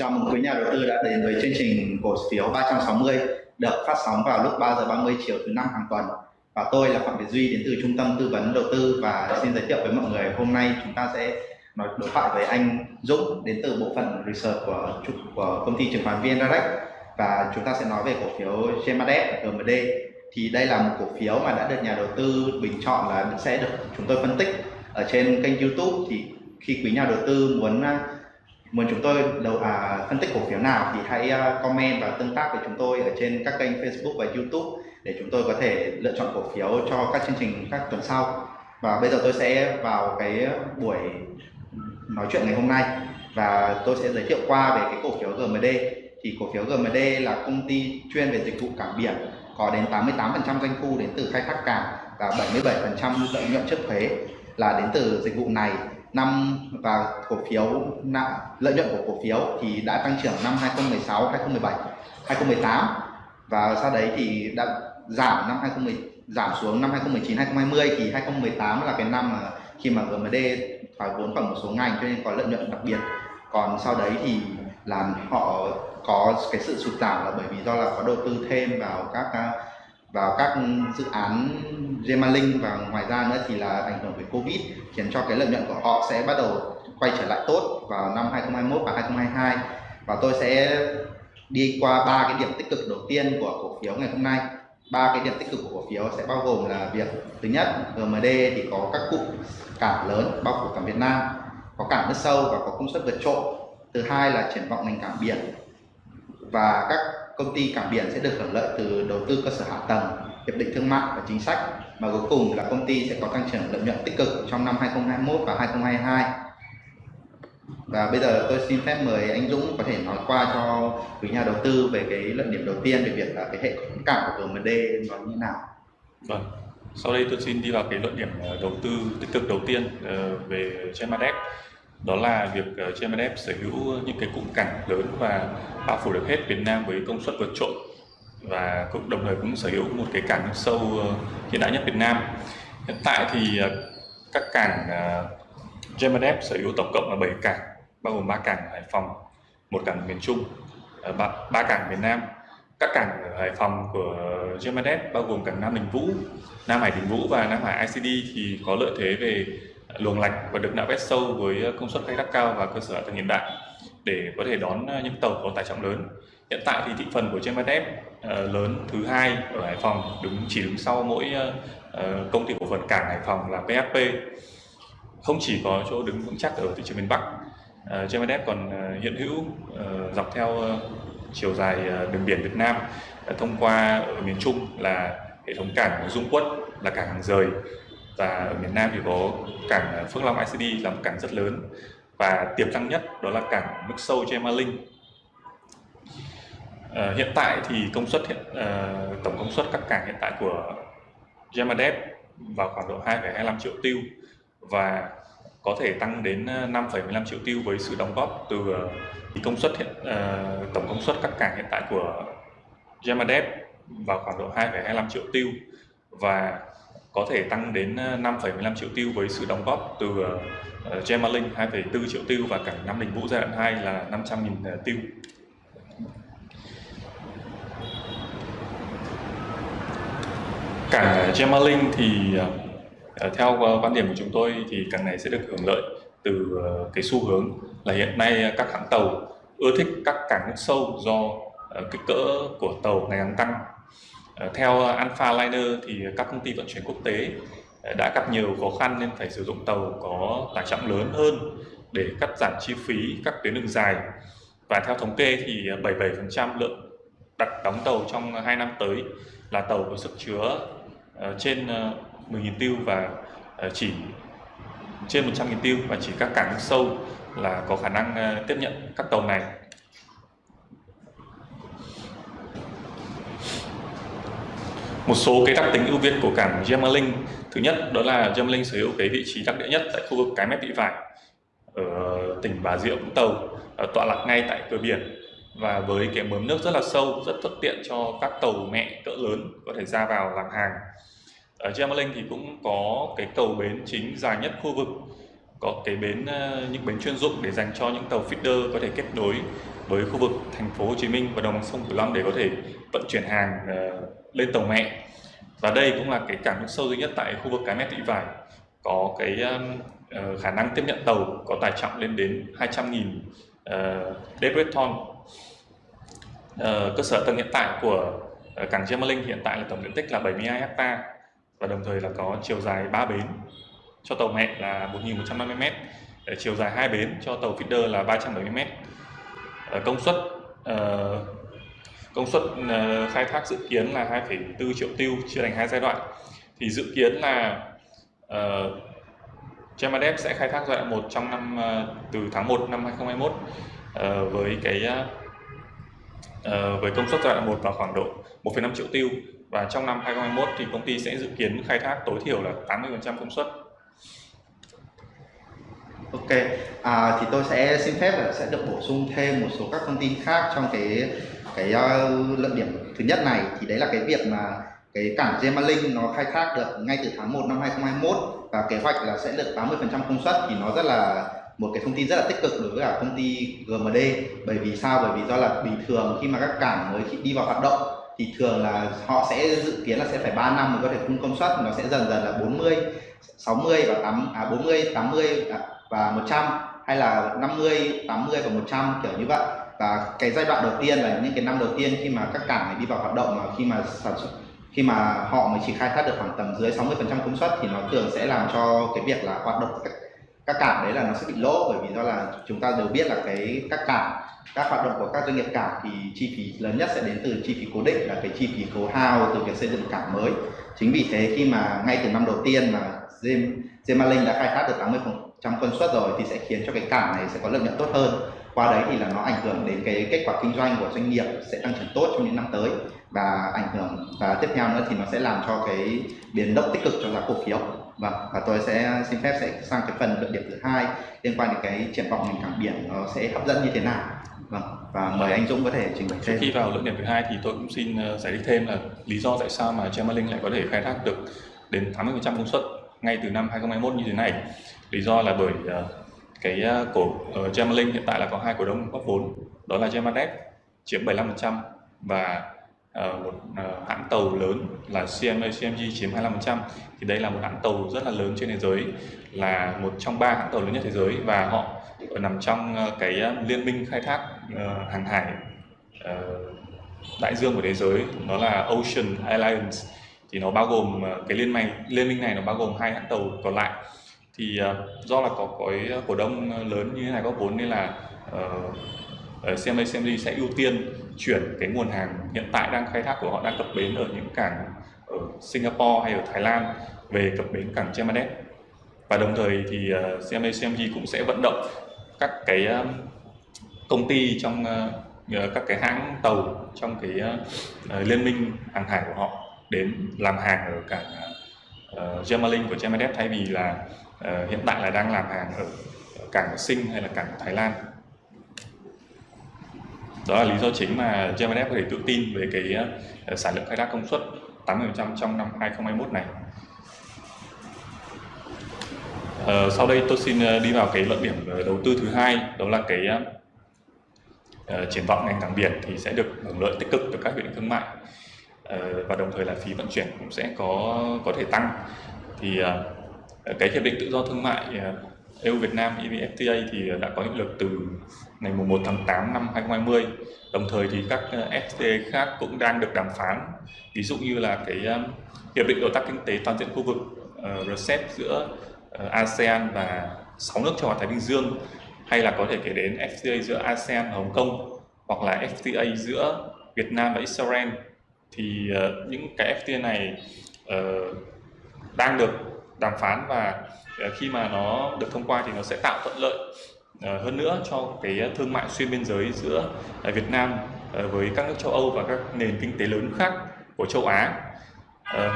Chào mừng quý nhà đầu tư đã đến với chương trình cổ phiếu 360 được phát sóng vào lúc 3 giờ 30 chiều thứ năm hàng tuần. Và tôi là Phạm Việt Duy đến từ Trung tâm Tư vấn Đầu tư và xin giới thiệu với mọi người, hôm nay chúng ta sẽ nói đối thoại với anh Dũng đến từ bộ phận research của của công ty chứng khoán VN Direct và chúng ta sẽ nói về cổ phiếu GMADF GMD thì đây là một cổ phiếu mà đã được nhà đầu tư bình chọn là sẽ được chúng tôi phân tích ở trên kênh YouTube. Thì khi quý nhà đầu tư muốn muốn chúng tôi đầu à, phân tích cổ phiếu nào thì hãy uh, comment và tương tác với chúng tôi ở trên các kênh Facebook và YouTube để chúng tôi có thể lựa chọn cổ phiếu cho các chương trình các tuần sau. Và bây giờ tôi sẽ vào cái buổi nói chuyện ngày hôm nay và tôi sẽ giới thiệu qua về cái cổ phiếu GMD thì cổ phiếu GMD là công ty chuyên về dịch vụ cảng biển có đến 88% doanh thu đến từ khai thác cảng và 77% lợi nhuận trước thuế là đến từ dịch vụ này năm và cổ phiếu lợi nhuận của cổ phiếu thì đã tăng trưởng năm 2016, 2017, 2018 và sau đấy thì đã giảm năm 2010 giảm xuống năm 2019, 2020 thì 2018 là cái năm mà khi mà GMD thoái vốn vào một số ngành cho nên có lợi nhuận đặc biệt. Còn sau đấy thì là họ có cái sự sụt giảm là bởi vì do là có đầu tư thêm vào các à, vào các dự án Gemalink và ngoài ra nữa thì là ảnh hưởng với Covid, khiến cho cái lợi nhuận của họ sẽ bắt đầu quay trở lại tốt vào năm 2021 và 2022 và tôi sẽ đi qua ba cái điểm tích cực đầu tiên của cổ phiếu ngày hôm nay. Ba cái điểm tích cực của cổ phiếu sẽ bao gồm là việc, thứ nhất GMD thì có các cụm cảng lớn bao phủ cảng Việt Nam, có cảng nước sâu và có công suất vượt trội. Thứ hai là triển vọng ngành cảng biển và các công ty cảng biển sẽ được hưởng lợi từ đầu tư cơ sở hạ tầng, hiệp định thương mại và chính sách mà cuối cùng là công ty sẽ có tăng trưởng lợi nhuận tích cực trong năm 2021 và 2022. Và bây giờ tôi xin phép mời anh Dũng có thể nói qua cho quý nhà đầu tư về cái luận điểm đầu tiên về việc là cái hệ thống cảng của GMD nó như thế nào. Vâng. Sau đây tôi xin đi vào cái luận điểm ờ, đầu tư tích cực đầu tiên ờ, về Gemadep đó là việc ờ, uh, GMDF sở hữu những cái cụm cảng lớn và bao phủ được hết Việt Nam với công suất vượt trội và cũng đồng thời cũng sở hữu một cái cảng nước sâu ờ, hiện đại nhất Việt Nam. Hiện tại thì ờ, các cảng uh, GMDF sở hữu tổng cộng là 7 cảng bao gồm 3 cảng ở Hải Phòng, một cảng miền Trung, 3, 3 cảng miền Nam. Các cảng ở Hải Phòng của GMDF bao gồm cảng Nam Đình Vũ, Nam Hải Đình Vũ và Nam Hải ICD thì có lợi thế về luồng lạch và được nạo vét sâu với ờ, công suất khai thác cao và cơ sở hạ tầng hiện đại để có thể đón ờ, những tàu có tải trọng lớn. Hiện tại thì thị phần của Gemadep ờ, lớn thứ hai ở Hải Phòng đứng chỉ đứng sau mỗi công ty cổ phần cảng Hải Phòng là PHP. Không chỉ có chỗ đứng vững chắc ở thị trường miền Bắc, uh, Gemadep còn hiện hữu dọc theo chiều dài đường biển Việt Nam thông qua ở miền Trung là hệ thống cảng Dung Quất là cảng hàng rời và ở miền Nam thì có cảng ờ, Phước Long ICD là một cảng rất lớn. Và tiềm năng nhất đó là cảng nước sâu Gemalink à, ờ, hiện tại thì công suất hiện à, tổng công suất các cảng hiện tại của Gemadep vào khoảng độ 2,25 triệu tiêu và có thể tăng đến 5,15 triệu tiêu với sự đóng góp từ thì công suất hiện uh, tổng công suất các cảng hiện tại của Gemadep vào khoảng độ 2,25 triệu tiêu và có thể tăng đến ờ, 5,15 triệu tiêu với sự đóng góp từ uh, Gemalink 2,4 triệu tiêu và cảng Nam Đình Vũ giai đoạn 2 là 500.000 tiêu. Cảng Gemalink thì uh, theo quan điểm của chúng tôi thì cảng này sẽ được hưởng lợi từ uh, cái xu hướng là hiện nay các hãng tàu ưa thích các cảng nước sâu do kích cỡ của tàu ngày càng tăng Ờ, theo ờ, Alpha Liner thì các công ty vận chuyển quốc tế ờ, đã gặp nhiều khó khăn nên phải sử dụng tàu có tải trọng lớn hơn để cắt giảm chi phí các tuyến đường dài. Và theo thống kê thì 77% lượng đặt đóng tàu trong 2 năm tới là tàu có sức chứa trên 10.000 tiêu và chỉ trên 100.000 tiêu và chỉ các cảng sâu là có khả năng tiếp nhận các tàu này một số cái đặc tính ưu việt của cảng Gemalink. Thứ nhất, đó là Gemalink sở hữu cái vị trí đặc địa nhất tại khu vực cái mép thị vải ở tỉnh Bà Rịa Vũng Tàu tọa lạc ngay tại cửa biển. Và với cái mớm nước rất là sâu, rất thuận tiện cho các tàu mẹ cỡ lớn có thể ra vào làm hàng. Ở Gemalink thì cũng có cái cầu bến chính dài nhất khu vực, có cái bến ờ, những bến chuyên dụng để dành cho những tàu feeder có thể kết nối với khu vực thành phố Hồ Chí Minh và đồng bằng sông Cửu Long để có thể vận chuyển hàng ờ, lên tàu mẹ. Và đây cũng là cái cảng nước sâu duy nhất tại khu vực cái mép thị vải. Có cái uh, khả năng tiếp nhận tàu có tải trọng lên đến 200.000 uh, deadweight ton. Uh, cơ sở tầng hiện tại của uh, cảng Gemelink hiện tại là tổng diện tích là 72 ha và đồng thời là có chiều dài 3 bến cho tàu mẹ là 1.150m chiều dài hai bến cho tàu feeder là 370m uh, công suất uh, công suất ờ, khai thác dự kiến là 2,4 triệu tiêu chia thành hai giai đoạn. Thì dự kiến là ờ, uh, Gemadep sẽ khai thác giai đoạn 1 trong năm uh, từ tháng 1 năm 2021 uh, với cái uh, với công suất giai đoạn 1 vào khoảng độ 1,5 triệu tiêu. Và trong năm 2021 thì công ty sẽ dự kiến khai thác tối thiểu là 80% công suất. Ok, à, thì tôi sẽ xin phép là sẽ được bổ sung thêm một số các thông tin khác trong cái cái uh, luận điểm thứ nhất này thì đấy là cái việc mà cái cảng Gemalink nó khai thác được ngay từ tháng 1 năm 2021 và kế hoạch là sẽ được 80% công suất thì nó rất là một cái thông tin rất là tích cực đối với cả công ty GMD bởi vì sao? Bởi vì do là bình thường khi mà các cảng mới đi vào hoạt động thì thường là họ sẽ dự kiến là sẽ phải 3 năm mới có thể phun công suất nó sẽ dần dần là 40 60 và 8 à 40 80 à, và 100 hay là 50 80 và 100 kiểu như vậy và cái giai đoạn đầu tiên là những cái năm đầu tiên khi mà các cảng này đi vào hoạt động mà khi mà sản xuất khi mà họ mới chỉ khai thác được khoảng tầm dưới 60 phần trăm công suất thì nó thường sẽ làm cho cái việc là hoạt động các, các cảng đấy là nó sẽ bị lỗ bởi vì do là chúng ta đều biết là cái các cảng các hoạt động của các doanh nghiệp cảng thì chi phí lớn nhất sẽ đến từ chi phí cố định là cái chi phí khấu hao từ việc xây dựng cảng mới. Chính vì thế khi mà ngay từ năm đầu tiên mà Gemalink đã khai thác được 80 trăm công suất rồi thì sẽ khiến cho cái cảng này sẽ có lợi nhuận tốt hơn qua đấy thì là nó ảnh hưởng đến cái kết quả kinh doanh của doanh nghiệp sẽ tăng trưởng tốt trong những năm tới. Và ảnh hưởng và tiếp theo nữa thì nó sẽ làm cho cái biến động tích cực cho giá cổ phiếu. Vâng và tôi sẽ xin phép sẽ sang cái phần luận điểm thứ hai liên quan đến cái triển vọng ngành cảng biển nó sẽ hấp dẫn như thế nào. Vâng và mời anh Dũng có thể trình bày thêm. khi vào luận điểm thứ hai thì tôi cũng xin ờ, giải thích thêm là lý do tại sao mà Gemalink lại có thể khai thác được đến 80% công suất ngay từ năm 2021 như thế này. Lý do là bởi uh, cái ờ, cổ ờ, uh, Gemalink hiện tại là có hai cổ đông góp vốn đó là Gemadep chiếm 75% và uh, một uh, hãng tàu lớn là CMA CMG chiếm 25% thì đây là một hãng tàu rất là lớn trên thế giới là một trong ba hãng tàu lớn nhất thế giới và họ nằm trong uh, cái liên minh khai thác uh, hàng hải uh, đại dương của thế giới. Nó là Ocean Alliance. Thì nó bao gồm uh, cái liên minh liên minh này nó bao gồm hai hãng tàu còn lại thì uh, do là có cái ờ, cổ đông ờ, lớn như thế này có vốn nên là uh, CMA CMD sẽ ưu tiên chuyển cái nguồn hàng hiện tại đang khai thác của họ đang cập bến ở những cảng ở Singapore hay ở Thái Lan về cập bến cảng Chemadep và đồng thời thì uh, CMA CMG cũng sẽ vận động các cái uh, công ty trong uh, các cái hãng tàu trong cái uh, liên minh hàng hải của họ đến làm hàng ở cảng uh, Gemalink của Chemadep thay vì là uh, hiện tại là đang làm hàng ở cảng Sinh hay là cảng Thái Lan. Đó là lý do chính mà GMF có thể tự tin về cái uh, sản lượng khai thác công suất 80% trong năm 2021 này. Uh, sau đây tôi xin đi vào cái luận điểm đầu tư thứ hai đó là cái uh, triển vọng ngành cảng biển thì sẽ được hưởng lợi tích cực từ các hiệp định thương mại. Và đồng thời là phí vận chuyển cũng sẽ có có thể tăng. Thì uh, Ờ, cái hiệp định tự do thương mại ờ, EU Việt Nam EVFTA thì ờ, đã có hiệu lực từ ngày 1 tháng 8 năm 2020 đồng thời thì các FTA khác cũng đang được đàm phán. Ví dụ như là cái hiệp định đối tác kinh tế toàn diện khu vực RCEP giữa ASEAN và 6 nước châu Á Thái Bình Dương, hay là có thể kể đến FTA giữa ASEAN và Hồng Kông, hoặc là FTA giữa Việt Nam và Israel. Thì những cái FTA này đang được đàm phán và ờ, khi mà nó được thông qua thì nó sẽ tạo thuận lợi ờ, hơn nữa cho cái thương mại xuyên biên giới giữa ờ, Việt Nam với các nước châu Âu và các nền kinh tế lớn khác của châu Á.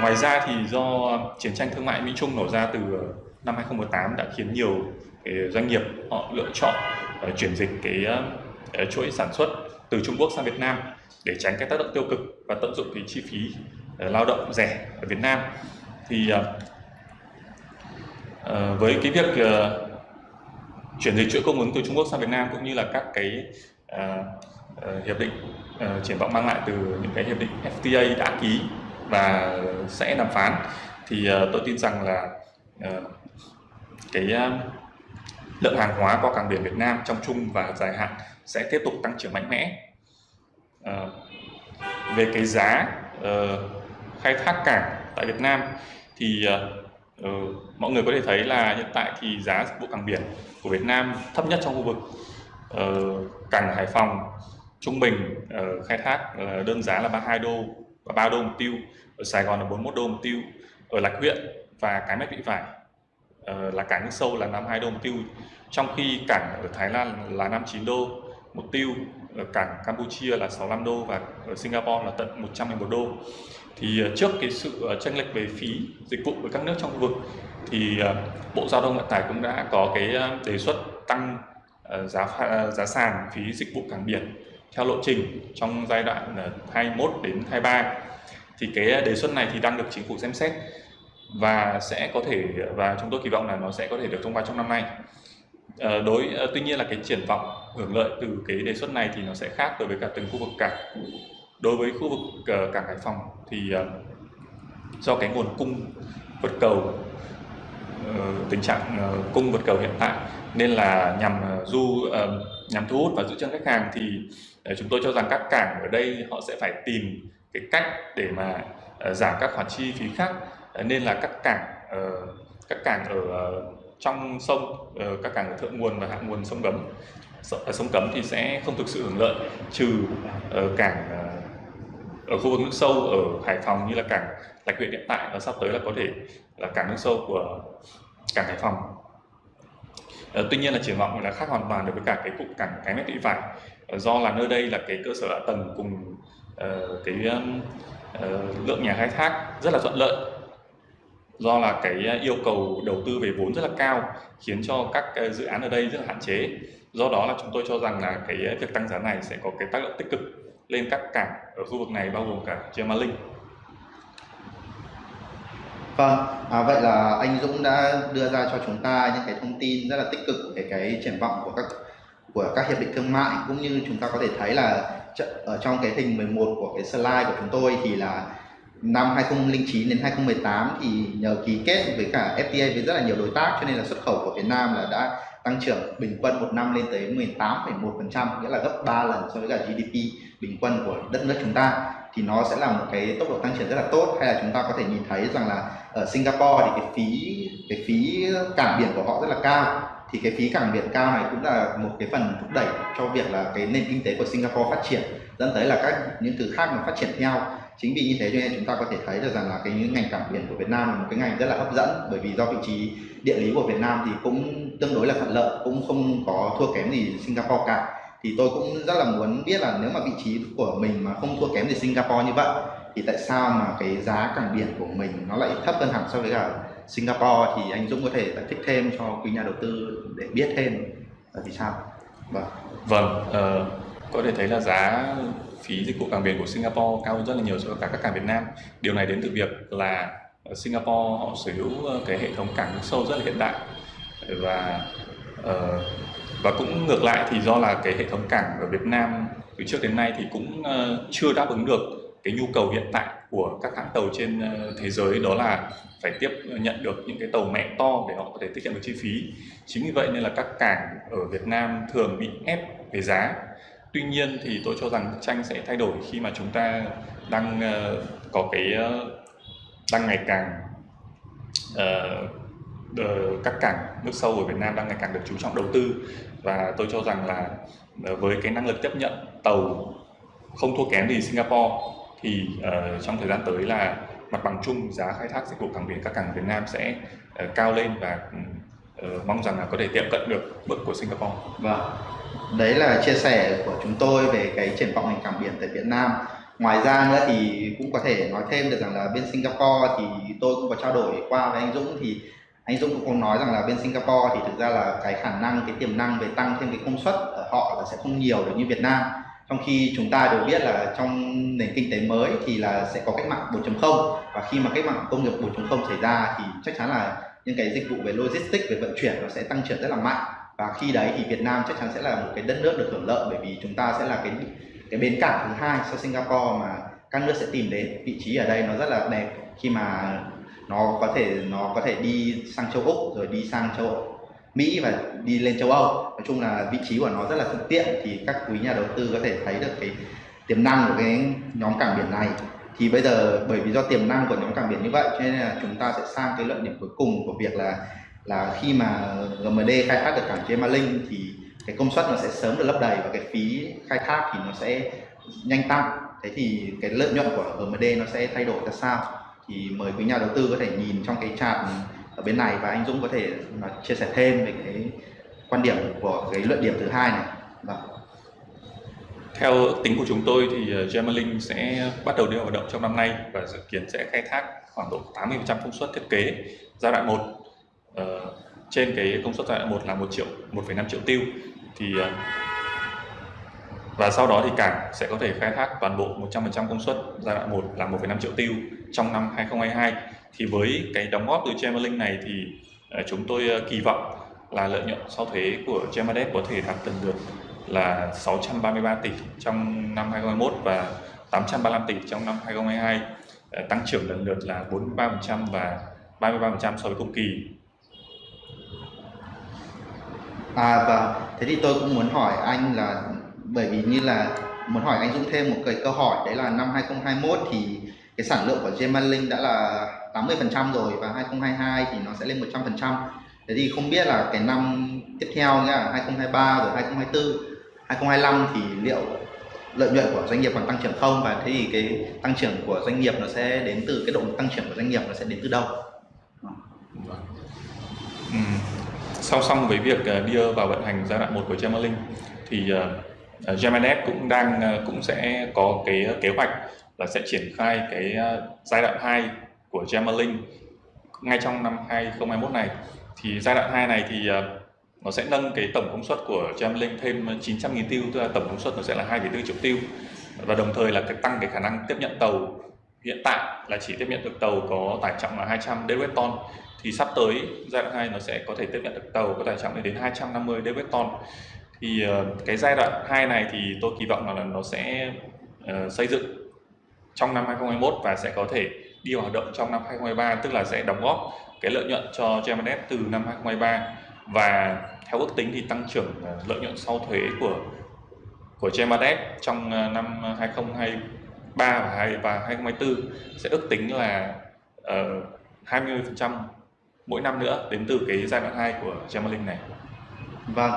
Ngoài ra thì do chiến tranh thương mại Mỹ Trung nổ ra từ năm 2018 đã khiến nhiều doanh nghiệp họ lựa chọn chuyển dịch cái chuỗi sản xuất từ Trung Quốc sang Việt Nam để tránh cái tác động tiêu cực và tận dụng cái chi phí lao động rẻ ở Việt Nam thì uh, với cái việc uh, chuyển dịch chuỗi cung ứng từ Trung Quốc sang Việt Nam cũng như là các cái uh, uh, hiệp định uh, triển vọng mang lại từ những cái hiệp định FTA đã ký và sẽ đàm phán thì uh, tôi tin rằng là uh, cái uh, lượng hàng hóa qua cảng biển Việt Nam trong chung và dài hạn sẽ tiếp tục tăng trưởng mạnh mẽ. Uh, về cái giá uh, khai thác cảng tại Việt Nam thì uh, Ừ, mọi người có thể thấy là hiện tại thì giá dịch vụ cảng biển của Việt Nam thấp nhất trong khu vực. Ờ, cảng Hải Phòng trung bình uh, khai thác uh, đơn giá là 32 đô và 3 đô một tiêu, ở Sài Gòn là 41 đô một tiêu, ở Lạch Huyện và Cái Mép Thị Vải uh, là cảng nước sâu là 52 đô một tiêu, trong khi cảng ở Thái Lan là 59 đô một tiêu, ở cảng Campuchia là 65 đô và ở Singapore là tận 111 đô thì ờ, trước cái sự ờ, tranh lệch về phí dịch vụ với các nước trong khu vực thì ờ, Bộ Giao thông Vận tải cũng đã có cái đề xuất tăng giá giá sàn phí dịch vụ cảng biển theo lộ trình trong giai đoạn 21 đến 23 thì cái đề xuất này thì đang được chính phủ xem xét và sẽ có thể, và chúng tôi kỳ vọng là nó sẽ có thể được thông qua trong năm nay. Đối tuy nhiên là cái triển vọng hưởng lợi từ cái đề xuất này thì nó sẽ khác đối với cả từng khu vực cảng đối với khu vực uh, cảng Hải Phòng thì uh, do cái nguồn cung vượt cầu uh, tình trạng uh, cung vượt cầu hiện tại nên là nhằm uh, du uh, nhằm thu hút và giữ chân khách hàng thì uh, chúng tôi cho rằng các cảng ở đây họ sẽ phải tìm cái cách để mà uh, giảm các khoản chi phí khác. Uh, nên là các cảng uh, các cảng ở uh, trong sông uh, các cảng ở thượng nguồn và hạ nguồn sông cấm sông cấm thì sẽ không thực sự hưởng lợi trừ uh, cảng uh, ở khu vực nước sâu ở Hải Phòng như là cảng Lạch Huyện hiện tại và sắp tới là có thể là cảng nước sâu của cảng Hải Phòng. Ờ, tuy nhiên là triển vọng là khác hoàn toàn đối với cả cái cụm cảng cái mét thị vải. Ờ, do là nơi đây là cái cơ sở hạ tầng cùng uh, cái uh, lượng nhà khai thác rất là thuận lợi. Do là cái yêu cầu đầu tư về vốn rất là cao khiến cho các dự án ở đây rất là hạn chế. Do đó là chúng tôi cho rằng là cái việc tăng giá này sẽ có cái tác động tích cực lên các cảng ở khu vực này bao gồm cả Gemalink. Vâng, à, vậy là anh Dũng đã đưa ra cho chúng ta những cái thông tin rất là tích cực về cái triển vọng của các của các hiệp định thương mại cũng như chúng ta có thể thấy là ở trong cái hình 11 của cái slide của chúng tôi thì là năm 2009 đến 2018 thì nhờ ký kết với cả FTA với rất là nhiều đối tác cho nên là xuất khẩu của Việt Nam là đã tăng trưởng bình quân một năm lên tới 18,1% nghĩa là gấp 3 lần so với cả GDP bình quân của đất nước chúng ta. Thì nó sẽ là một cái tốc độ tăng trưởng rất là tốt. Hay là chúng ta có thể nhìn thấy rằng là ở Singapore thì cái phí cái phí cảng biển của họ rất là cao. Thì cái phí cảng biển cao này cũng là một cái phần thúc đẩy cho việc là cái nền kinh tế của Singapore phát triển dẫn tới là các những thứ khác mà phát triển theo chính vì như thế cho nên chúng ta có thể thấy được rằng là cái ngành cảng biển của Việt Nam là một cái ngành rất là hấp dẫn. Bởi vì do vị trí địa lý của Việt Nam thì cũng tương đối là thuận lợi cũng không có thua kém gì Singapore cả. Thì tôi cũng rất là muốn biết là nếu mà vị trí của mình mà không thua kém gì Singapore như vậy thì tại sao mà cái giá cảng biển của mình nó lại thấp hơn hẳn so với cả Singapore? Thì anh Dũng có thể giải thích thêm cho quý nhà đầu tư để biết thêm. Là vì sao? Vâng. Vâng uh, có thể thấy là giá phí dịch vụ cảng biển của Singapore cao hơn rất là nhiều so với cả các cảng Việt Nam. Điều này đến từ việc là Singapore họ sở hữu ờ, cái hệ thống cảng nước sâu rất là hiện đại. Và uh, và cũng ngược lại thì do là cái hệ thống cảng ở Việt Nam từ trước đến nay thì cũng uh, chưa đáp ứng được cái nhu cầu hiện tại của các hãng tàu trên thế giới đó là phải tiếp nhận được những cái tàu mẹ to để họ có thể tiết kiệm được chi phí. Chính vì vậy nên là các cảng ở Việt Nam thường bị ép về giá tuy nhiên thì tôi cho rằng tranh sẽ thay đổi khi mà chúng ta đang uh, có cái uh, đang ngày càng uh, các cảng nước sâu ở Việt Nam đang ngày càng được chú trọng đầu tư và tôi cho rằng là uh, với cái năng lực tiếp nhận tàu không thua kém gì Singapore thì uh, trong thời gian tới là mặt bằng chung giá khai thác dịch vụ cảng biển các cảng Việt Nam sẽ uh, cao lên và uh, mong rằng là có thể tiệm cận được mức của Singapore. Vâng, đấy là chia sẻ của chúng tôi về cái triển vọng ngành cảng biển tại Việt Nam. Ngoài ra nữa thì cũng có thể nói thêm được rằng là bên Singapore thì tôi cũng có trao đổi qua với anh Dũng. Thì anh Dũng cũng có nói rằng là bên Singapore thì thực ra là cái khả năng, cái tiềm năng về tăng thêm cái công suất ở họ là sẽ không nhiều được như Việt Nam. Trong khi chúng ta đều biết là trong nền kinh tế mới thì là sẽ có cách mạng 4.0 và khi mà cách mạng công nghiệp 4.0 xảy ra thì chắc chắn là những cái dịch vụ về logistics, về vận chuyển nó sẽ tăng trưởng rất là mạnh và khi đấy thì Việt Nam chắc chắn sẽ là một cái đất nước được hưởng lợi, bởi vì chúng ta sẽ là cái cái bến cảng thứ hai sau Singapore mà các nước sẽ tìm đến. Vị trí ở đây nó rất là đẹp khi mà nó có thể, nó có thể đi sang châu Úc, rồi đi sang châu Mỹ và đi lên châu Âu. Nói chung là vị trí của nó rất là thuận tiện thì các quý nhà đầu tư có thể thấy được cái tiềm năng của cái nhóm cảng biển này. Thì bây giờ bởi vì do tiềm năng của nhóm cảng biển như vậy, cho nên là chúng ta sẽ sang cái luận điểm cuối cùng của việc là là khi mà GMD khai thác được cảng Gemalink thì cái công suất nó sẽ sớm được lấp đầy và cái phí khai thác thì nó sẽ nhanh tăng. Thế thì cái lợi nhuận của GMD nó sẽ thay đổi ra sao? Thì mời quý nhà đầu tư có thể nhìn trong cái chart ở bên này và anh Dũng có thể à, chia sẻ thêm về cái quan điểm của cái luận điểm thứ hai này. Đó. Theo tính của chúng tôi thì à, Gemalink sẽ bắt đầu đi vào hoạt động trong năm nay và dự kiến sẽ khai thác khoảng độ 80% công suất thiết kế giai đoạn 1 uh, trên cái công suất giai đoạn 1 là 1 triệu 1,5 triệu tiêu. Thì uh, và sau đó thì cảng sẽ có thể khai thác toàn bộ 100% công suất giai đoạn 1 là 1,5 triệu tiêu trong năm 2022 thì với cái đóng góp từ Gemalink này thì uh, chúng tôi uh, kỳ vọng là lợi nhuận sau thuế của Gemadep có thể đạt lần được là 633 tỷ trong năm 2021 và 835 tỷ trong năm 2022 tăng trưởng lần lượt là 43% và 33% so với cùng kỳ. À vâng, thế thì tôi cũng muốn hỏi anh là bởi vì như là muốn hỏi anh Dũng thêm một cái câu hỏi đấy là năm 2021 thì cái sản lượng của Gemalink đã là 80% rồi và 2022 thì nó sẽ lên 100%. Thế thì không biết là cái năm tiếp theo nhá, 2023 rồi 2024, 2025 thì liệu lợi nhuận của doanh nghiệp còn tăng trưởng không và thế thì cái tăng trưởng của doanh nghiệp nó sẽ đến từ cái lực tăng trưởng của doanh nghiệp nó sẽ đến từ đâu? Ừ. Song song với việc ờ, đưa vào vận hành giai đoạn 1 của Gemalink thì ờ, ờ, Gemalink cũng đang cũng sẽ có cái kế hoạch là sẽ triển khai cái giai đoạn 2 của Gemalink ngay trong năm 2021 này. Thì giai đoạn 2 này thì nó sẽ nâng cái tổng công suất của Gemalink thêm 900.000 tiêu tức là tổng công suất nó sẽ là 2,4 triệu tiêu. Và đồng thời là cái tăng cái khả năng tiếp nhận tàu. Hiện tại là chỉ tiếp nhận được tàu có tải trọng là 200 deadweight ton thì sắp tới giai đoạn 2 nó sẽ có thể tiếp nhận được tàu có tải trọng lên đến 250 dwt ton. Thì uh, cái giai đoạn 2 này thì tôi kỳ vọng là nó sẽ uh, xây dựng trong năm 2021 và sẽ có thể đi vào hoạt động trong năm 2023 tức là sẽ đóng góp cái lợi nhuận cho Gemalink từ năm 2023 và theo ước tính thì tăng trưởng ờ, lợi nhuận sau thuế của của Gemalink trong năm 2023 và 2 và 2024 sẽ ước tính là uh, 20% mỗi năm nữa đến từ cái giai đoạn 2 của Gemalink này. Vâng.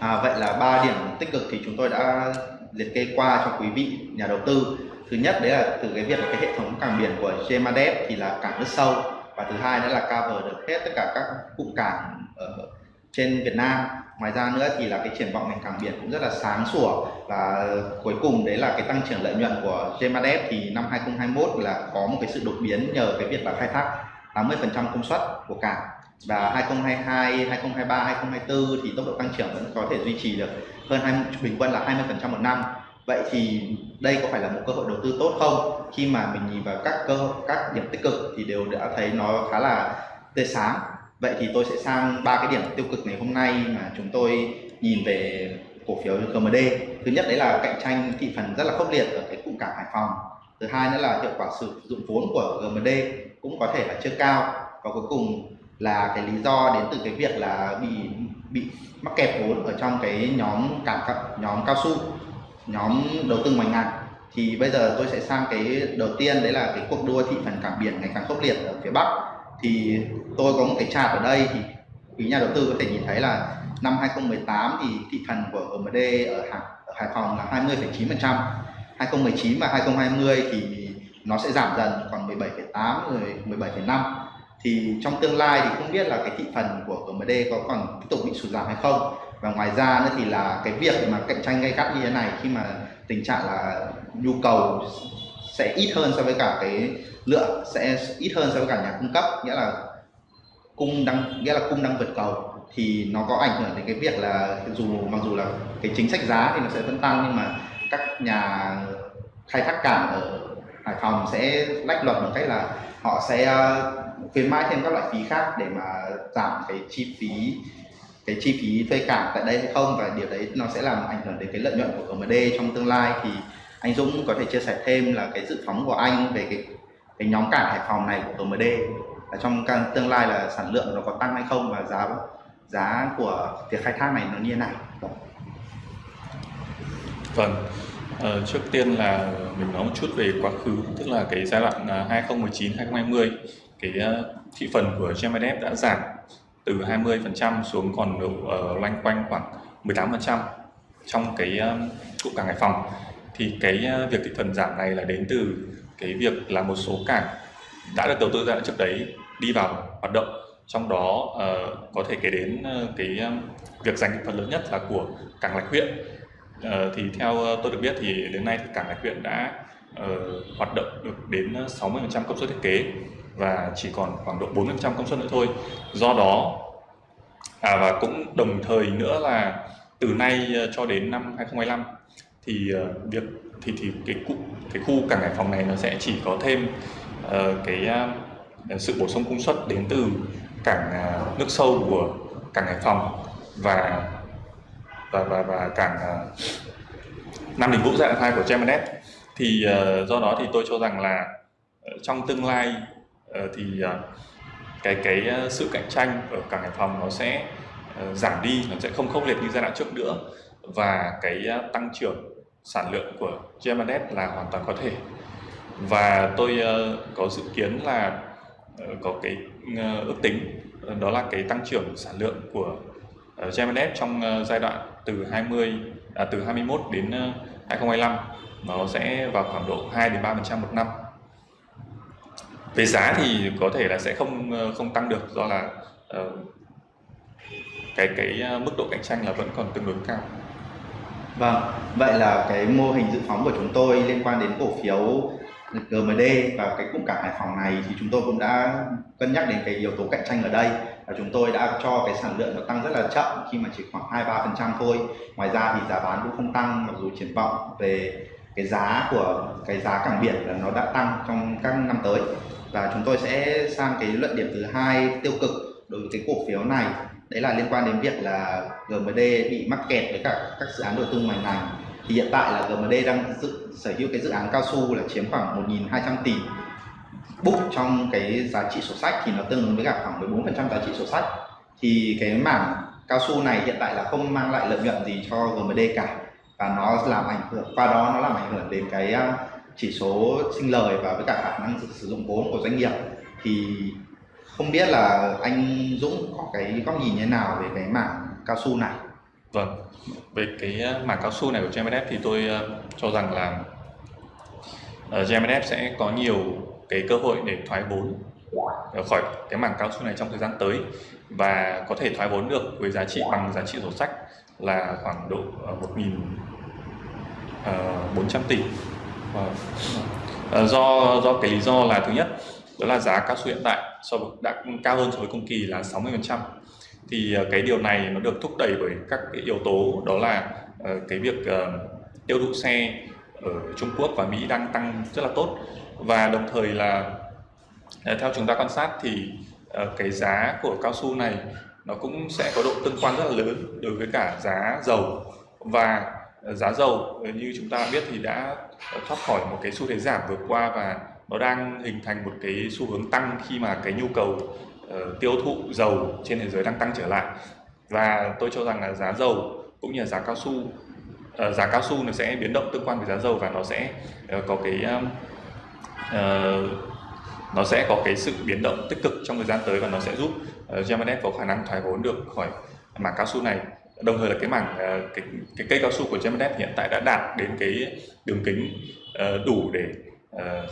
À, vậy là ba điểm tích cực thì chúng tôi đã liệt kê qua cho quý vị nhà đầu tư. Thứ nhất đấy là từ cái việc là cái hệ thống cảng biển của Gemadep thì là cảng nước sâu và thứ hai nữa là cover được hết tất cả các cụm cảng ở trên Việt Nam. Ngoài ra nữa thì là cái triển vọng ngành cảng biển cũng rất là sáng sủa và cuối cùng đấy là cái tăng trưởng lợi nhuận của Gemadep thì năm 2021 là có một cái sự đột biến nhờ cái việc là khai thác 80% công suất của cảng và 2022, 2023, 2024 thì tốc độ tăng trưởng vẫn có thể duy trì được hơn 20, bình quân là 20% một năm. Vậy thì đây có phải là một cơ hội đầu tư tốt không? Khi mà mình nhìn vào các cơ các điểm tích cực thì đều đã thấy nó khá là tươi sáng. Vậy thì tôi sẽ sang ba cái điểm tiêu cực ngày hôm nay mà chúng tôi nhìn về cổ phiếu GMD. Thứ nhất đấy là cạnh tranh thị phần rất là khốc liệt ở cái cụm cảng Hải Phòng thứ hai nữa là hiệu quả sử dụng vốn của GMD cũng có thể là chưa cao. Và cuối cùng là cái lý do đến từ cái việc là bị bị mắc kẹt vốn ở trong cái nhóm cảm nhóm cao su nhóm đầu tư ngoài ngành thì bây giờ tôi sẽ sang cái đầu tiên đấy là cái cuộc đua thị phần cảng biển ngày càng khốc liệt ở phía bắc. Thì tôi có một cái chart ở đây thì quý nhà đầu tư có thể nhìn thấy là năm 2018 thì thị phần của GMD ở Hải, ở Hải Phòng là 20,9% 2019 và 2020 thì nó sẽ giảm dần còn 17,8 rồi 17,5 thì trong tương lai thì không biết là cái thị phần của GMD có còn tiếp tục bị sụt giảm hay không. Và ngoài ra nữa thì là cái việc mà cạnh tranh gay gắt như thế này khi mà tình trạng là nhu cầu sẽ ít hơn so với cả cái lượng sẽ ít hơn so với cả nhà cung cấp nghĩa là cung đang nghĩa là cung đang vượt cầu thì nó có ảnh hưởng đến cái việc là dù mặc dù là cái chính sách giá thì nó sẽ vẫn tăng nhưng mà các nhà khai thác cảng ở Hải Phòng sẽ lách luật bằng cách là họ sẽ ờ, khuyến mãi thêm các loại phí khác để mà giảm cái chi phí, cái chi phí thuê cảng tại đây hay không. Và điều đấy nó sẽ làm ảnh hưởng đến cái lợi nhuận của GMD trong tương lai. Thì anh Dũng có thể chia sẻ thêm là cái dự phóng của anh về cái cái nhóm cảng Hải Phòng này của GMD là trong tương lai là sản lượng nó có tăng hay không và giá giá của việc khai thác này nó như thế nào? Vâng ờ, trước tiên là mình nói một chút về quá khứ tức là cái giai đoạn à, 2019-2020 cái uh, thị phần của GMDF đã giảm từ 20% xuống còn độ uh, loanh quanh khoảng 18% trong cái uh, cụm cảng Hải Phòng. Thì cái uh, việc thị phần giảm này là đến từ cái việc là một số cảng đã được đầu tư ra trước đấy đi vào hoạt động trong đó uh, có thể kể đến uh, cái uh, việc giành thị phần lớn nhất là của cảng lạch huyện. Ờ, thì theo ờ, tôi được biết thì đến nay thì cảng Hải huyện đã uh, hoạt động được đến 60% công suất thiết kế và chỉ còn khoảng độ 40% công suất nữa thôi. Do đó à, và cũng đồng thời nữa là từ nay cho đến năm 2025 thì uh, việc thì thì cái cụ cái khu cảng Hải Phòng này nó sẽ chỉ có thêm uh, cái uh, sự bổ sung công suất đến từ cảng uh, nước sâu của cảng Hải Phòng và và và, và cảng ờ, Nam Đình Vũ giai đoạn 2 của Gemenet thì uh, do đó thì tôi cho rằng là ờ, trong tương lai uh, thì uh, cái cái sự cạnh tranh ở cảng Hải Phòng nó sẽ uh, giảm đi nó sẽ không khốc liệt như giai đoạn trước nữa. Và cái uh, tăng trưởng sản lượng của Gemenet là hoàn toàn có thể. Và tôi uh, có dự kiến là uh, có cái uh, ước tính đó là cái tăng trưởng sản lượng của uh, trong ờ, giai đoạn từ 20 à, từ 21 đến ờ, 2025 nó sẽ vào khoảng độ 2 đến 3% một năm. Về giá thì có thể là sẽ không không tăng được do là uh, cái cái mức độ cạnh tranh là vẫn còn tương đối cao. Vâng, vậy là cái mô hình dự phóng của chúng tôi liên quan đến cổ phiếu GMD và cái cụm cảng Hải Phòng này thì chúng tôi cũng đã cân nhắc đến cái yếu tố cạnh tranh ở đây là chúng tôi đã cho cái sản lượng nó tăng rất là chậm khi mà chỉ khoảng 2-3% thôi. Ngoài ra thì giá bán cũng không tăng mặc dù triển vọng về cái giá của cái giá cảng biển là nó đã tăng trong các năm tới. Và chúng tôi sẽ sang cái luận điểm thứ hai tiêu cực đối với cái cổ phiếu này. Đấy là liên quan đến việc là GMD bị mắc kẹt với cả các dự án đầu tư ngoài ngành. Thì hiện tại là GMD đang dự, sở hữu cái dự án cao su là chiếm khoảng 1.200 tỷ book trong cái giá trị sổ sách thì nó tương ứng với cả khoảng 14% giá trị sổ sách. Thì cái mảng cao su này hiện tại là không mang lại lợi nhuận gì cho GMD cả và nó làm ảnh hưởng qua đó nó làm ảnh hưởng đến cái à, chỉ số sinh lời và với cả khả năng sử dụng vốn của doanh nghiệp. Thì không biết là anh Dũng có cái góc nhìn như thế nào về cái mảng cao su này? Vâng về cái à, mảng cao su này của GMF thì tôi à, cho rằng là uh, sẽ có nhiều cái cơ hội để thoái vốn ờ, khỏi cái mảng cao su này trong thời gian tới. Và có thể thoái vốn được với giá trị bằng giá trị sổ sách là khoảng độ ờ, một nghìn ờ, bốn trăm tỷ. Do do cái lý do là thứ nhất, đó là giá cao su hiện tại so với, đã cao hơn so với cùng kỳ là 60% thì cái điều này nó được thúc đẩy bởi các cái yếu tố, đó là cái việc tiêu thụ xe ở Trung Quốc và Mỹ đang tăng rất là tốt và đồng thời là à, theo chúng ta quan sát thì à, cái giá của cao su này nó cũng sẽ có độ tương quan rất là lớn đối với cả giá dầu. Và à, giá dầu như chúng ta biết thì đã thoát khỏi một cái xu thế giảm vừa qua và nó đang hình thành một cái xu hướng tăng khi mà cái nhu cầu uh, tiêu thụ dầu trên thế giới đang tăng trở lại. Và tôi cho rằng là giá dầu cũng như là giá cao su uh, giá cao su nó sẽ biến động tương quan với giá dầu và nó sẽ uh, có cái uh, nó sẽ có cái sự biến động tích cực trong thời gian tới và nó sẽ giúp uh, có khả năng thoái vốn được khỏi mảng cao su này. Đồng thời là cái mảng uh, cái, cái cây cao su của Gemenet hiện tại đã đạt đến cái đường kính uh, đủ để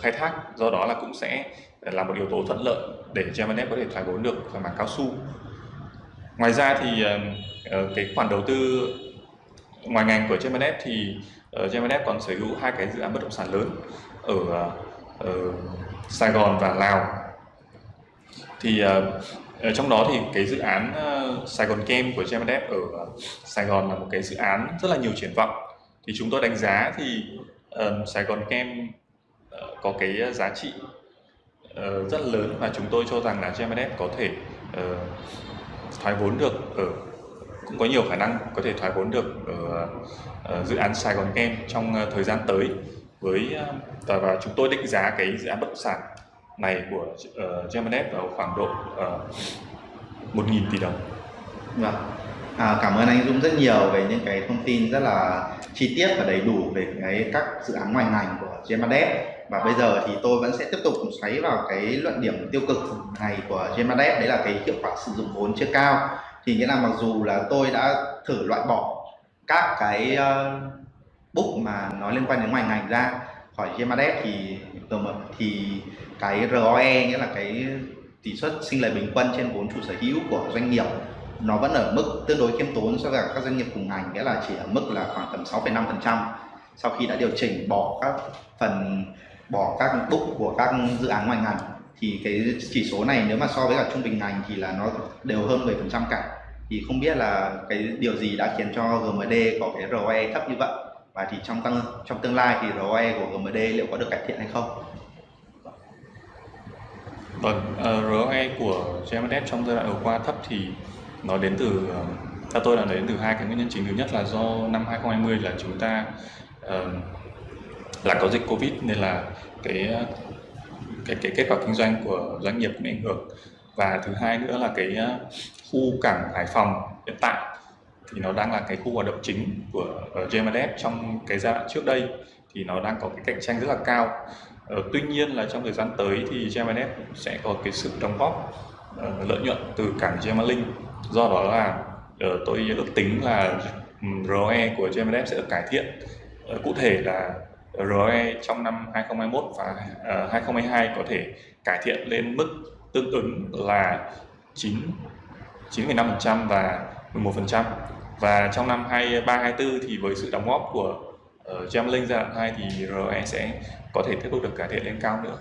khai thác. Do đó là cũng sẽ là một yếu tố thuận lợi để Gemenet có thể thoái vốn được khỏi mảng cao su. Ngoài ra thì uh, cái khoản đầu tư ngoài ngành của Gemenet thì uh, còn sở hữu hai cái dự án bất động sản lớn ở, ở Sài Gòn và Lào. Thì ờ, ở trong đó thì cái dự án ờ, Sài Gòn Kem của Gemenet ở Sài Gòn là một cái dự án rất là nhiều triển vọng. Thì chúng tôi đánh giá thì ờ, Sài Gòn Kem có cái giá trị uh, rất lớn và chúng tôi cho rằng là GMS có thể uh, thoái vốn được ở cũng có nhiều khả năng có thể thoái vốn được ở, ở dự án Sài Gòn Game trong thời gian tới với ờ, và, chúng tôi định giá cái dự án bất động sản này của ờ, uh, Gemanet vào khoảng độ ờ, uh, 1.000 tỷ đồng. Vâng. À, cảm ơn anh Dũng rất nhiều về những cái thông tin rất là chi tiết và đầy đủ về cái các dự án ngoài ngành của Gemadev và bây giờ thì tôi vẫn sẽ tiếp tục xoáy vào cái luận điểm tiêu cực này của Gemadev đấy là cái hiệu quả sử dụng vốn chưa cao thì nghĩa là mặc dù là tôi đã thử loại bỏ các cái uh, book mà nó liên quan đến ngoài ngành ra. Khỏi Gemadet thì thì cái ROE nghĩa là cái tỷ suất sinh lời bình quân trên vốn chủ sở hữu của doanh nghiệp nó vẫn ở mức tương đối khiêm tốn so với các doanh nghiệp cùng ngành nghĩa là chỉ ở mức là khoảng tầm 6,5% sau khi đã điều chỉnh bỏ các phần bỏ các book của các dự án ngoài ngành thì cái chỉ số này nếu mà so với cả trung bình ngành thì là nó đều hơn 10% cả. Thì không biết là cái điều gì đã khiến cho GMD có cái ROE thấp như vậy? Và thì trong tăng trong tương lai thì ROE của GMD liệu có được cải thiện hay không? Vâng, ờ, uh, ROE của GMD trong giai đoạn vừa qua thấp thì nó đến từ ờ, theo tôi là đến từ hai cái nguyên nhân chính thứ nhất là do năm 2020 là chúng ta uh, là có dịch covid nên là cái cái cái kết quả kinh doanh của doanh nghiệp cũng ảnh hưởng và thứ hai nữa là cái khu cảng Hải Phòng hiện tại thì nó đang là cái khu hoạt động chính của ờ, GMS trong cái giai đoạn trước đây thì nó đang có cái cạnh tranh rất là cao. Ờ, tuy nhiên là trong thời gian tới thì GMS sẽ có cái sự đóng góp uh, lợi nhuận từ cảng Gemalink do đó là uh, tôi ước tính là ROE của GMS sẽ được cải thiện. Uh, cụ thể là ROE trong năm 2021 và uh, 2022 có thể cải thiện lên mức tương ứng là 9 9,5% và 11% và trong năm 23 24 thì với sự đóng góp của uh, giai đoạn 2 thì ROE sẽ có thể tiếp tục được cải thiện lên cao nữa.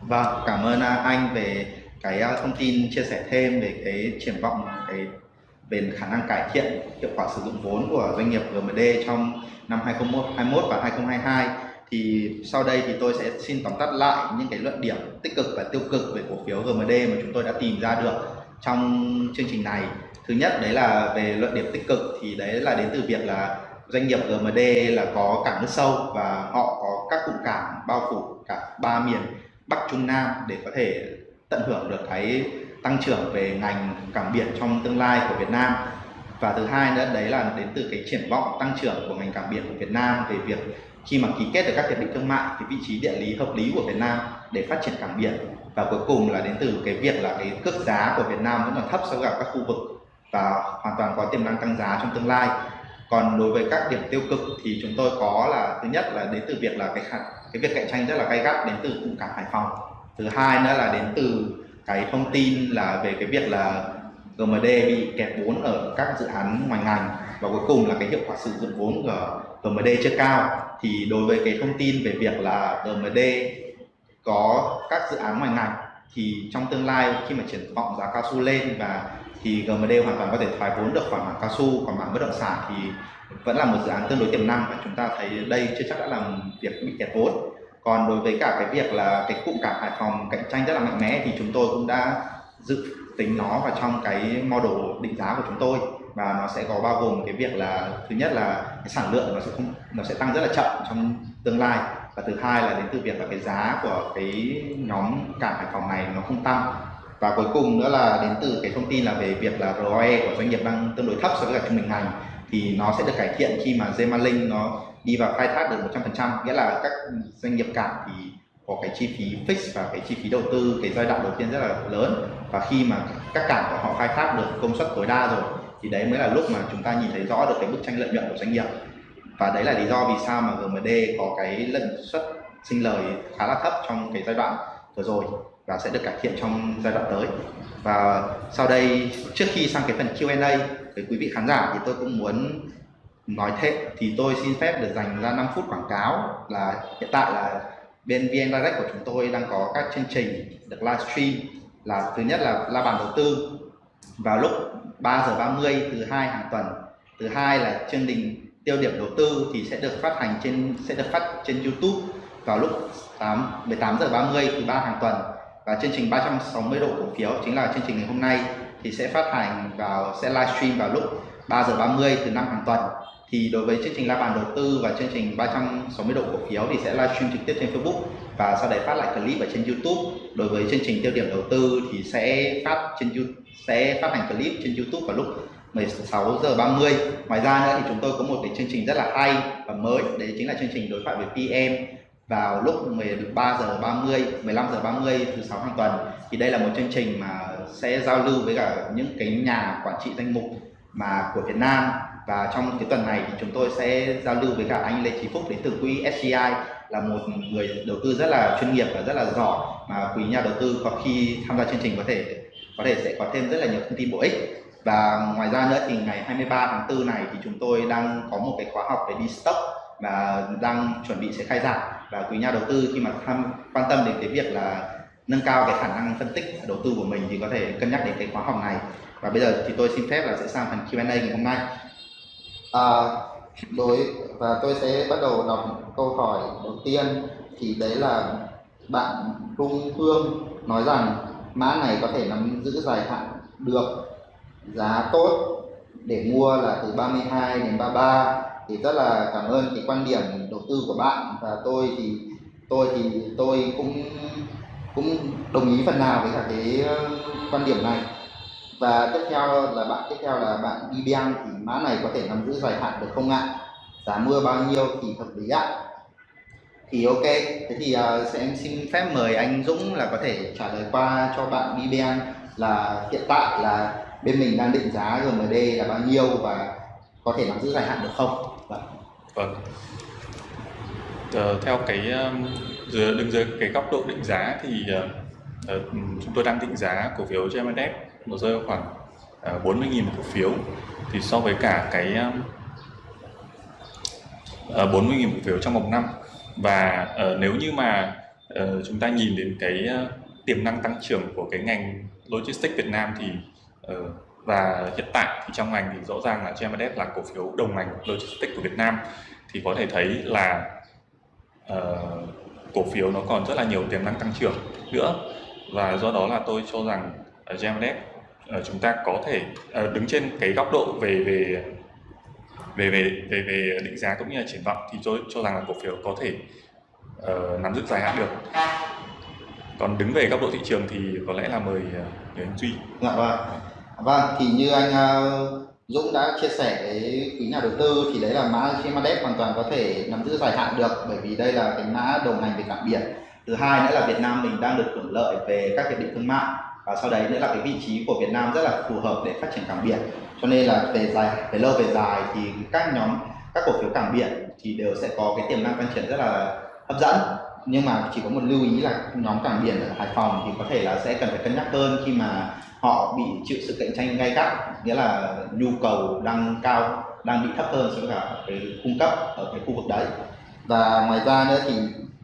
Vâng, cảm ơn à, anh về cái à, thông tin chia sẻ thêm về cái triển vọng cái về khả năng cải thiện hiệu quả sử dụng vốn của doanh nghiệp GMD trong năm 2021 và 2022 thì sau đây thì tôi sẽ xin tóm tắt lại những cái luận điểm tích cực và tiêu cực về cổ phiếu GMD mà chúng tôi đã tìm ra được trong chương trình này thứ nhất đấy là về luận điểm tích cực thì đấy là đến từ việc là doanh nghiệp GMD là có cảng nước sâu và họ có các cụm cảng bao phủ cả ba miền Bắc, Trung, Nam để có thể tận hưởng được cái tăng trưởng về ngành cảng biển trong tương lai của Việt Nam. Và thứ hai nữa, đấy là đến từ cái triển vọng tăng trưởng của ngành cảng biển của Việt Nam về việc khi mà ký kết được các hiệp định thương mại thì vị trí địa lý hợp lý của Việt Nam để phát triển cảng biển. Và cuối cùng là đến từ cái việc là cái cước giá của Việt Nam vẫn còn thấp so với các khu vực và hoàn toàn có tiềm năng tăng giá trong tương lai. Còn đối với các điểm tiêu cực thì chúng tôi có là, thứ nhất là đến từ việc là cái cái việc cạnh tranh rất là gay gắt đến từ cụm cảng Hải Phòng. Thứ hai nữa là đến từ cái thông tin là về cái việc là GMD bị kẹt vốn ở các dự án ngoài ngành và cuối cùng là cái hiệu quả sử dụng vốn của GMD chưa cao. Thì đối với cái thông tin về việc là GMD có các dự án ngoài ngành thì trong tương lai khi mà triển vọng giá cao su lên và thì GMD hoàn toàn có thể thoái vốn được khỏi mảng cao su còn mảng bất động sản thì vẫn là một dự án tương đối tiềm năng và chúng ta thấy đây chưa chắc đã làm việc bị kẹt vốn. Còn đối với cả cái việc là cái cụm cảng Hải Phòng cạnh tranh rất là mạnh mẽ thì chúng tôi cũng đã dự tính nó vào trong cái model định giá của chúng tôi và nó sẽ có bao gồm cái việc là, thứ nhất là cái sản lượng nó sẽ không, nó sẽ tăng rất là chậm trong tương lai và thứ hai là đến từ việc là cái giá của cái nhóm cảng Hải Phòng này nó không tăng và cuối cùng nữa là đến từ cái thông tin là về việc là ROE của doanh nghiệp đang tương đối thấp so với cả trung bình ngành thì nó sẽ được cải thiện khi mà Zemalink nó đi vào khai thác được 100% nghĩa là các doanh nghiệp cảng thì có cái chi phí fix và cái chi phí đầu tư, cái giai đoạn đầu tiên rất là lớn. Và khi mà các cảng của họ khai thác được công suất tối đa rồi, thì đấy mới là lúc mà chúng ta nhìn thấy rõ được cái bức tranh lợi nhuận của doanh nghiệp. Và đấy là lý do vì sao mà GMD có cái lợi suất sinh lời khá là thấp trong cái giai đoạn vừa rồi và sẽ được cải thiện trong giai đoạn tới. Và sau đây, trước khi sang cái phần Q&A với quý vị khán giả thì tôi cũng muốn nói thêm, thì tôi xin phép được dành ra 5 phút quảng cáo là hiện tại là bên VN Direct của chúng tôi đang có các chương trình được livestream là thứ nhất là la bàn đầu tư vào lúc 3 giờ 30 thứ hai hàng tuần. Thứ hai là chương trình tiêu điểm đầu tư thì sẽ được phát hành trên, sẽ được phát trên YouTube vào lúc 8 18 giờ 30 thứ ba hàng tuần và chương trình 360 độ cổ phiếu chính là chương trình ngày hôm nay thì sẽ phát hành vào, sẽ livestream vào lúc 3 giờ 30 thứ năm hàng tuần. Thì đối với chương trình la bàn đầu tư và chương trình 360 độ cổ phiếu thì sẽ livestream trực tiếp trên Facebook và sau đấy phát lại clip ở trên YouTube. Đối với chương trình tiêu điểm đầu tư thì sẽ phát trên YouTube sẽ phát hành clip trên YouTube vào lúc 16 giờ 30 ngoài ra nữa thì chúng tôi có một cái chương trình rất là hay và mới, đấy chính là chương trình đối thoại với PM vào lúc 13 giờ 30 15 giờ 30 thứ sáu hàng tuần, thì đây là một chương trình mà sẽ giao lưu với cả những cái nhà quản trị danh mục mà của Việt Nam. Và trong cái tuần này thì chúng tôi sẽ giao lưu với cả anh Lê Chí Phúc đến từ quỹ SCI là một người đầu tư rất là chuyên nghiệp và rất là giỏi mà quý nhà đầu tư có khi tham gia chương trình có thể có thể sẽ có thêm rất là nhiều thông tin bổ ích. Và ngoài ra nữa thì ngày 23 tháng 4 này thì chúng tôi đang có một cái khóa học về đi stock và đang chuẩn bị sẽ khai giảng và quý nhà đầu tư. Khi mà tham quan tâm đến cái việc là nâng cao cái khả năng phân tích đầu tư của mình thì có thể cân nhắc đến cái khóa học này. Và bây giờ thì tôi xin phép là sẽ sang phần Q&A ngày hôm nay. À, đối và tôi sẽ bắt đầu đọc câu hỏi đầu tiên. Thì đấy là bạn Trung Phương nói rằng mã này có thể nắm giữ dài hạn được giá tốt để mua là từ 32 đến 33 thì rất là cảm ơn cái quan điểm đầu tư của bạn. Và tôi thì tôi thì tôi cũng cũng đồng ý phần nào với cả cái ờ, quan điểm này. Và tiếp theo là bạn tiếp theo là bạn BBM thì mã này có thể nắm giữ dài hạn được không ạ? Giá mua bao nhiêu thì hợp lý ạ? Thì ok thế thì uh, sẽ em xin phép mời anh Dũng là có thể trả lời qua cho bạn BBM là hiện tại là bên mình đang định giá GMD là bao nhiêu và có thể nắm giữ dài hạn được không? Vâng. Vâng. Uh, theo cái um, đứng dưới cái góc độ định giá thì uh, chúng tôi đang định giá cổ phiếu GMDF nó rơi vào khoảng uh, 40.000 cổ phiếu. Thì so với cả cái um, uh, 40.000 cổ phiếu trong một năm và uh, nếu như mà uh, chúng ta nhìn đến cái uh, tiềm năng tăng trưởng của cái ngành logistics Việt Nam thì Ừ. và hiện tại thì trong ngành thì rõ ràng là GMS là cổ phiếu đồng ngành logistics của Việt Nam. Thì có thể thấy là uh, cổ phiếu nó còn rất là nhiều tiềm năng tăng trưởng nữa. Và do đó là tôi cho rằng ờ, uh, GMS uh, ờ, chúng ta có thể uh, đứng trên cái góc độ về về về về về về định giá cũng như là triển vọng thì tôi cho rằng là cổ phiếu có thể uh, nắm giữ dài hạn được. Còn đứng về góc độ thị trường thì có lẽ là mời uh, anh Duy. Dạ vâng vâng thì như anh ờ, Dũng đã chia sẻ với quý nhà đầu tư thì đấy là mã GMADEP hoàn toàn có thể nắm giữ dài hạn được, bởi vì đây là cái mã đồng hành về cảng biển. Thứ hai nữa là Việt Nam mình đang được hưởng lợi về các hiệp định thương mại, và sau đấy nữa là cái vị trí của Việt Nam rất là phù hợp để phát triển cảng biển. Cho nên là về dài, về lâu về dài thì các nhóm, các cổ phiếu cảng biển thì đều sẽ có cái tiềm năng phát triển rất là hấp dẫn nhưng mà chỉ có một lưu ý là nhóm cảng biển ở Hải Phòng thì có thể là sẽ cần phải cân nhắc hơn khi mà họ bị chịu sự cạnh tranh gay gắt, nghĩa là nhu cầu đang cao, đang bị thấp hơn so với cả cái cung cấp ở cái khu vực đấy. Và ngoài ra nữa thì,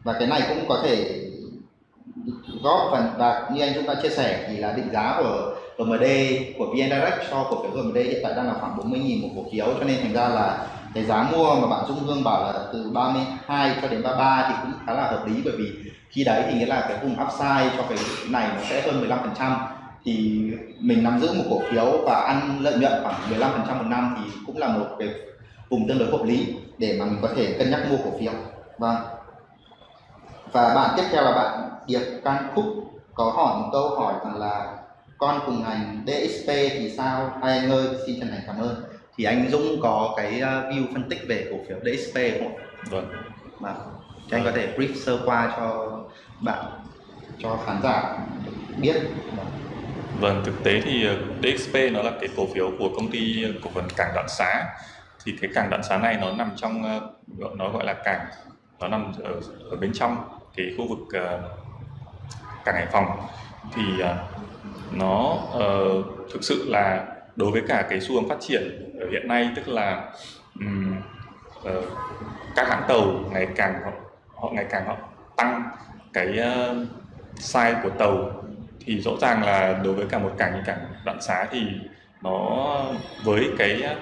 và cái này cũng có thể góp phần, và như anh chúng ta chia sẻ thì là định giá của GMD của VN Direct cho cổ phiếu GMD hiện tại đang là khoảng 40.000 một cổ phiếu, cho nên thành ra là cái giá mua mà bạn Dung Hương bảo là từ 32 cho đến 33 thì cũng khá là hợp lý. Bởi vì khi đấy thì nghĩa là cái vùng upside cho cái này nó sẽ hơn 15% thì mình nắm giữ một cổ phiếu và ăn lợi nhuận khoảng 15% một năm thì cũng là một cái vùng tương đối hợp lý để mà mình có thể cân nhắc mua cổ phiếu. Vâng. Và bạn tiếp theo là bạn Điệp Can Phúc có hỏi một câu hỏi rằng là con cùng ngành DXP thì sao? Hai anh ơi xin chân thành cảm ơn thì anh Dũng có cái uh, view phân tích về cổ phiếu DXP không ạ? Vâng. Vâng. Thì anh có thể brief sơ qua cho bạn cho khán giả biết. Vâng. Thực tế thì ờ, DXP nó là cái cổ phiếu của công ty cổ phần cảng Đạn Xá. Thì cái cảng Đạn Xá này nó nằm trong ờ, nó gọi là cảng nó nằm ở, ở bên trong cái khu vực uh, cảng Hải Phòng thì uh, nó uh, thực sự là đối với cả cái xu hướng phát triển hiện nay tức là um, uh, các hãng tàu ngày càng họ, họ ngày càng họ tăng cái uh, size của tàu thì rõ ràng là đối với cả một cảng như cảng đoạn xá thì nó với cái ờ,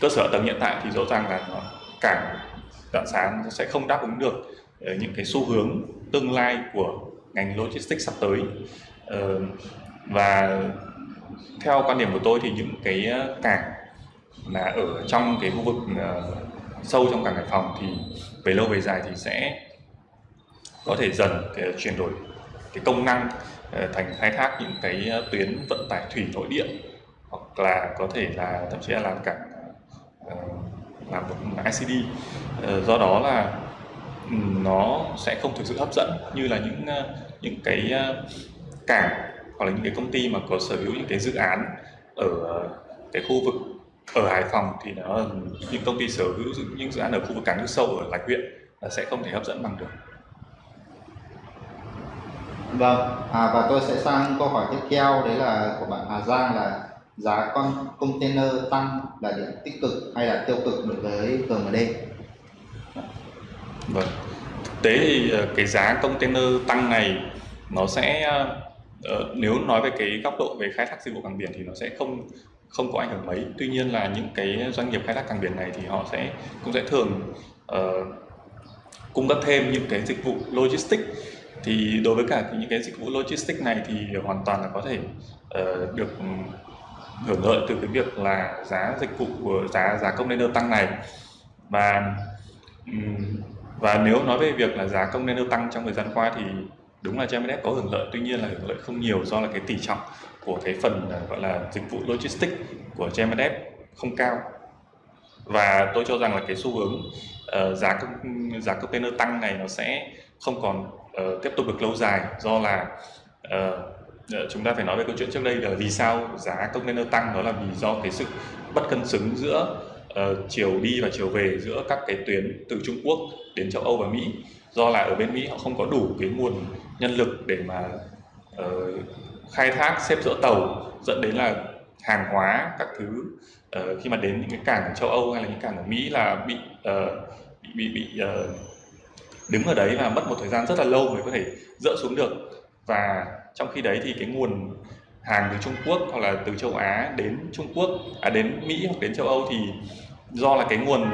cơ sở tầng hiện tại thì rõ ràng là nó, cảng đoạn xá sẽ không đáp ứng được những cái xu hướng tương lai của ngành logistics sắp tới. Và theo quan điểm của tôi thì những cái ờ, cảng là ở trong cái khu vực uh, sâu trong cảng Hải Phòng thì về lâu về dài thì sẽ có thể dần cái chuyển đổi cái công năng uh, thành khai thác những cái tuyến vận tải thủy nội địa hoặc là có thể là thậm chí là làm cảng uh, làm một ICD do đó là nó sẽ không thực sự hấp dẫn như là những những cái cảng hoặc là những cái công ty mà có sở hữu những cái dự án ở cái khu vực ở Hải Phòng thì nó những công ty sở hữu những dự án ở khu vực cảng nước sâu ở Lạch huyện là sẽ không thể hấp dẫn bằng được. Vâng, à, và tôi sẽ sang câu hỏi tiếp theo đấy là của bạn Hà Giang là giá con container tăng là điểm tích cực hay là tiêu cực đối với GMD? Vâng, thực tế thì ờ, cái giá container tăng này nó sẽ Ờ, nếu nói về cái góc độ về khai thác dịch vụ cảng biển thì nó sẽ không không có ảnh hưởng mấy. Tuy nhiên là những cái doanh nghiệp khai thác cảng biển này thì họ sẽ cũng sẽ thường uh, cung cấp thêm những cái dịch vụ logistics. Thì đối với cả những cái dịch vụ logistics này thì hoàn toàn là có thể uh, được ừ, hưởng lợi từ cái việc là giá dịch vụ của giá giá container tăng này. Và ừ, và nếu nói về việc là giá container tăng trong thời gian qua thì đúng là Gemedev có hưởng lợi tuy nhiên là hưởng lợi không nhiều do là cái tỷ trọng của cái phần à, gọi là dịch vụ logistics của Gemedev không cao. Và tôi cho rằng là cái xu hướng uh, giá giá container tăng này nó sẽ không còn uh, tiếp tục được lâu dài do là uh, chúng ta phải nói về câu chuyện trước đây là vì sao giá container tăng đó là vì do cái sự bất cân xứng giữa uh, chiều đi và chiều về giữa các cái tuyến từ Trung Quốc đến châu Âu và Mỹ. Do là ở bên Mỹ họ không có đủ cái nguồn nhân lực để mà uh, khai thác xếp dỡ tàu dẫn đến là hàng hóa các thứ uh, khi mà đến những cái cảng ở châu Âu hay là những cảng ở Mỹ là bị uh, bị bị, bị uh, đứng ở đấy và mất một thời gian rất là lâu mới có thể dỡ xuống được. Và trong khi đấy thì cái nguồn hàng từ Trung Quốc hoặc là từ châu Á đến Trung Quốc à đến Mỹ hoặc đến châu Âu thì do là cái nguồn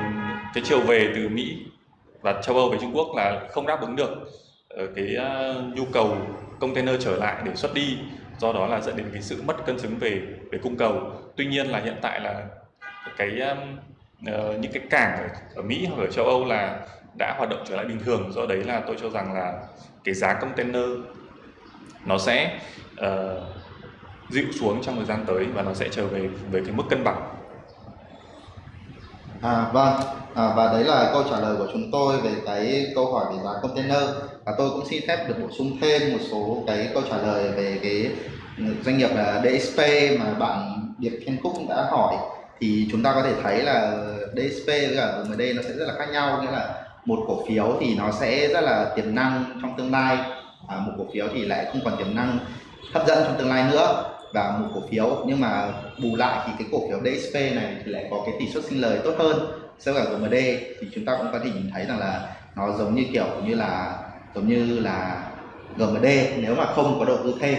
cái chiều về từ Mỹ và châu Âu về Trung Quốc là không đáp ứng được. Ờ, cái uh, nhu cầu container trở lại để xuất đi do đó là dẫn đến cái sự mất cân xứng về về cung cầu. Tuy nhiên là hiện tại là cái um, uh, những cái cảng ở, ở Mỹ hoặc ở châu Âu là đã hoạt động trở lại bình thường. Do đấy là tôi cho rằng là cái giá container nó sẽ uh, dịu xuống trong thời gian tới và nó sẽ trở về với cái mức cân bằng. À vâng, à, và đấy là câu trả lời của chúng tôi về cái câu hỏi về giá container. Và tôi cũng xin phép được bổ sung thêm một số cái câu trả lời về cái doanh nghiệp là DSP mà bạn Điệp Thiên Cúc đã hỏi. Thì chúng ta có thể thấy là DSP với cả đây nó sẽ rất là khác nhau. Nghĩa là một cổ phiếu thì nó sẽ rất là tiềm năng trong tương lai à, một cổ phiếu thì lại không còn tiềm năng hấp dẫn trong tương lai nữa và một cổ phiếu. Nhưng mà bù lại thì cái cổ phiếu DSP này thì lại có cái tỷ suất sinh lời tốt hơn so với cả GMD thì chúng ta cũng có thể nhìn thấy rằng là nó giống như kiểu như là, giống như là GMD nếu mà không có đầu tư thêm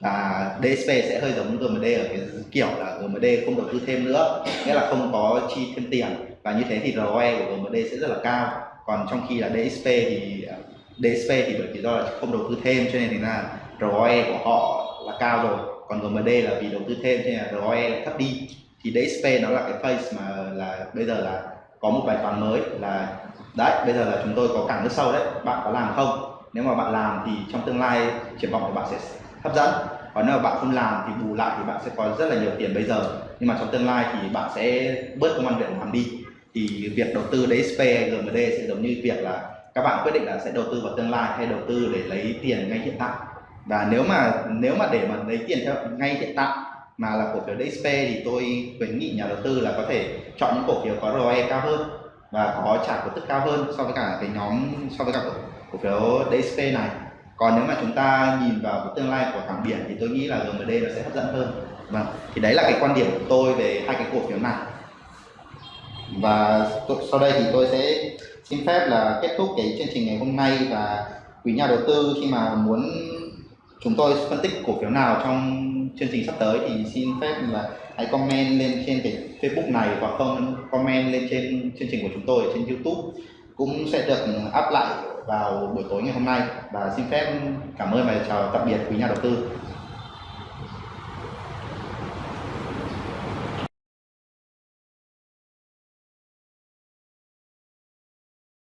và DSP sẽ hơi giống GMD ở cái kiểu là GMD không đầu tư thêm nữa. Nghĩa là không có chi thêm tiền. Và như thế thì ROE của GMD sẽ rất là cao. Còn trong khi là DSP thì DSP thì bởi vì do là không đầu tư thêm cho nên thì là ROE của họ là cao rồi còn GMD là vì đầu tư thêm cho nên là ROE lại thấp đi. Thì DSP nó là cái phase mà là bây giờ là có một bài toán mới là, đấy, bây giờ là chúng tôi có cảng nước sâu đấy. Bạn có làm không? Nếu mà bạn làm thì trong tương lai triển vọng của bạn sẽ hấp dẫn. Còn nếu mà bạn không làm thì bù lại thì bạn sẽ có rất là nhiều tiền bây giờ. Nhưng mà trong tương lai thì bạn sẽ bớt công an việc làm đi. Thì việc đầu tư DSP hay GMD sẽ giống như việc là các bạn quyết định là sẽ đầu tư vào tương lai hay đầu tư để lấy tiền ngay hiện tại và nếu mà nếu mà để mà lấy tiền theo ngay hiện tại mà là cổ phiếu DXP thì tôi khuyến nghị nhà đầu tư là có thể chọn những cổ phiếu có ROE cao hơn và có trả cổ tức cao hơn so với cả cái nhóm so với cả cổ, cổ phiếu DXP này. Còn nếu mà chúng ta nhìn vào cái tương lai của cảng biển thì tôi nghĩ là GMD nó sẽ hấp dẫn hơn. Vâng thì đấy là cái quan điểm của tôi về hai cái cổ phiếu này. Và sau đây thì tôi sẽ xin phép là kết thúc cái chương trình ngày hôm nay và quý nhà đầu tư khi mà muốn chúng tôi phân tích cổ phiếu nào trong chương trình sắp tới thì xin phép là hãy comment lên trên cái Facebook này hoặc không comment lên trên chương trình của chúng tôi ở trên YouTube. Cũng sẽ được up lại vào buổi tối ngày hôm nay. Và xin phép cảm ơn và chào tạm biệt quý nhà đầu tư.